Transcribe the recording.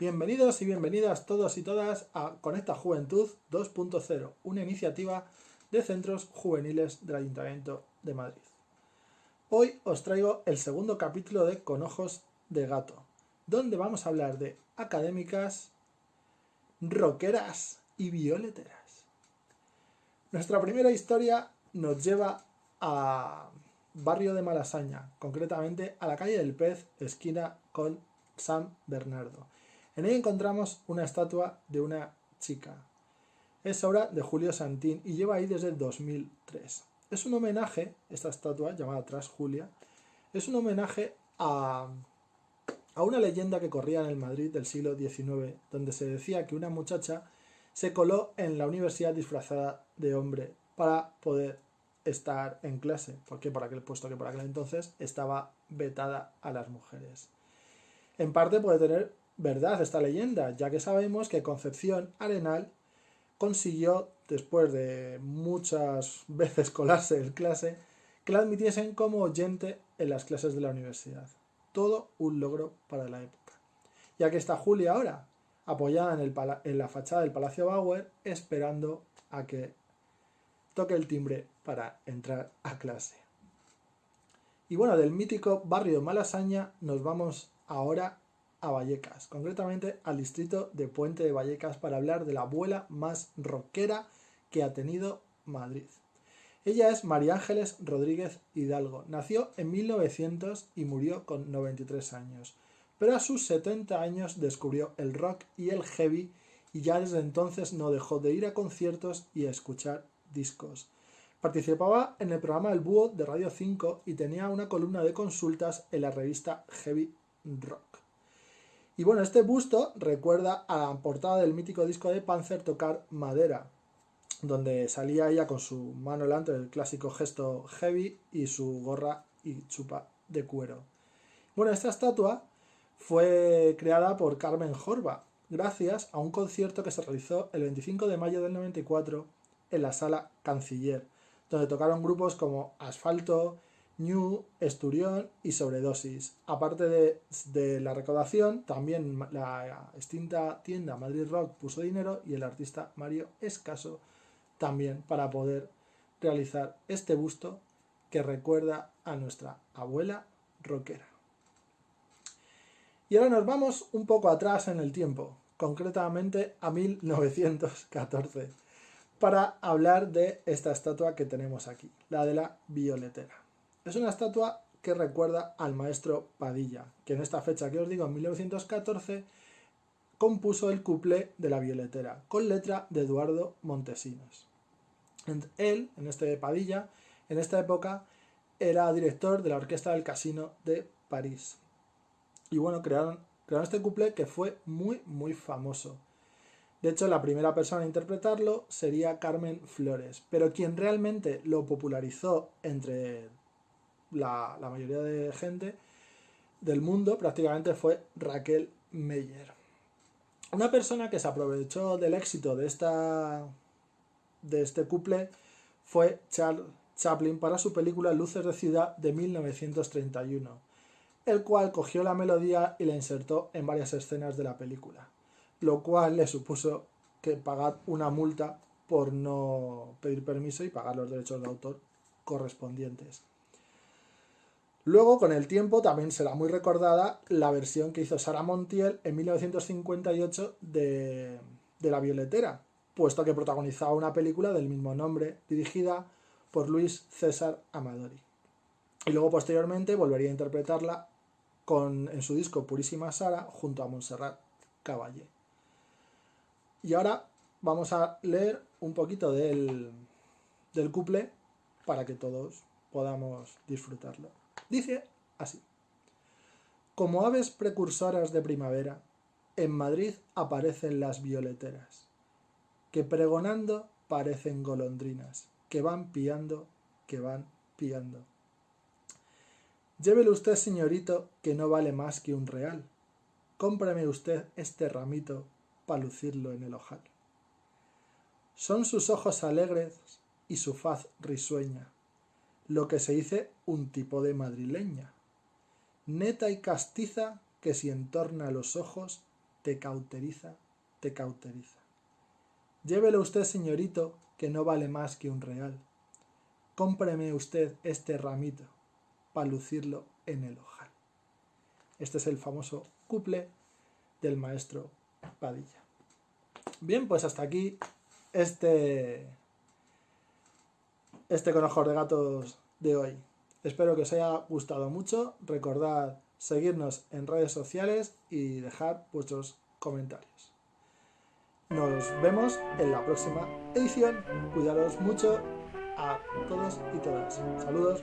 Bienvenidos y bienvenidas todos y todas a Conecta Juventud 2.0, una iniciativa de centros juveniles del Ayuntamiento de Madrid. Hoy os traigo el segundo capítulo de Con Ojos de Gato, donde vamos a hablar de académicas, rockeras y violeteras. Nuestra primera historia nos lleva a barrio de Malasaña, concretamente a la calle del Pez, esquina con San Bernardo en ella encontramos una estatua de una chica. Es obra de Julio Santín y lleva ahí desde el 2003. Es un homenaje, esta estatua llamada Tras Julia, es un homenaje a, a una leyenda que corría en el Madrid del siglo XIX, donde se decía que una muchacha se coló en la universidad disfrazada de hombre para poder estar en clase, porque por aquel puesto que por aquel entonces estaba vetada a las mujeres. En parte puede tener verdad esta leyenda, ya que sabemos que Concepción Arenal consiguió, después de muchas veces colarse en clase, que la admitiesen como oyente en las clases de la universidad. Todo un logro para la época. Ya que está Julia ahora, apoyada en, la fachada del Palacio Bauer, esperando a que toque el timbre para entrar a clase. Y bueno, del mítico barrio Malasaña nos vamos ahora a Vallecas, concretamente al distrito de Puente de Vallecas para hablar de la abuela más rockera que ha tenido Madrid. Ella es María Ángeles Rodríguez Hidalgo. Nació en 1900 y murió con 93 años. Pero a sus 70 años descubrió el rock y el heavy y ya desde entonces no dejó de ir a conciertos y a escuchar discos. Participaba en el programa El Búho de Radio 5 y tenía una columna de consultas en la revista Heavy Rock. Y bueno, este busto recuerda a la portada del mítico disco de Panzer Tocar Madera, donde salía ella con su mano delante del clásico gesto heavy y su gorra y chupa de cuero. Bueno, esta estatua fue creada por Carmen Jorba, gracias a un concierto que se realizó el 25 de mayo del 94 en la sala Canciller, donde tocaron grupos como Asfalto, New, Esturión y Sobredosis. Aparte de, la recaudación, también la extinta tienda Madrid Rock puso dinero y el artista Mario Escaso también para poder realizar este busto que recuerda a nuestra abuela rockera. Y ahora nos vamos un poco atrás en el tiempo, concretamente a 1914, para hablar de esta estatua que tenemos aquí, la de la violetera. Es una estatua que recuerda al maestro Padilla, que en esta fecha que os digo, en 1914, compuso el cuplé de la violetera, con letra de Eduardo Montesinos. Él, en este Padilla, en esta época, era director de la Orquesta del Casino de París. Y bueno, crearon, este cuplé que fue muy, muy famoso. De hecho, la primera persona a interpretarlo sería Carmen Flores, pero quien realmente lo popularizó entre la, mayoría de gente del mundo prácticamente fue Raquel Meyer. Una persona que se aprovechó del éxito de, esta, de este couple fue Charles Chaplin para su película Luces de Ciudad de 1931, el cual cogió la melodía y la insertó en varias escenas de la película, lo cual le supuso que pagar una multa por no pedir permiso y pagar los derechos de autor correspondientes. Luego, con el tiempo, también será muy recordada la versión que hizo Sara Montiel en 1958 de, de La Violetera, puesto que protagonizaba una película del mismo nombre, dirigida por Luis César Amadori. Y luego, posteriormente, volvería a interpretarla en su disco Purísima Sara junto a Montserrat Caballé. Y ahora vamos a leer un poquito del, del couple para que todos podamos disfrutarlo. Dice así. Como aves precursoras de primavera, en Madrid aparecen las violeteras, que pregonando parecen golondrinas, que van piando, que van piando. Llévele usted, señorito, que no vale más que un real. Cómprame usted este ramito para lucirlo en el ojal. Son sus ojos alegres y su faz risueña, lo que se dice un tipo de madrileña, neta y castiza que si entorna los ojos te cauteriza, te cauteriza. Llévelo usted, señorito, que no vale más que un real. Cómpreme usted este ramito para lucirlo en el ojal. Este es el famoso couple del maestro Padilla. Bien, pues hasta aquí este, este conojor de gatos de hoy. Espero que os haya gustado mucho. Recordad seguirnos en redes sociales y dejar vuestros comentarios. Nos vemos en la próxima edición. Cuidaros mucho a todos y todas. Saludos.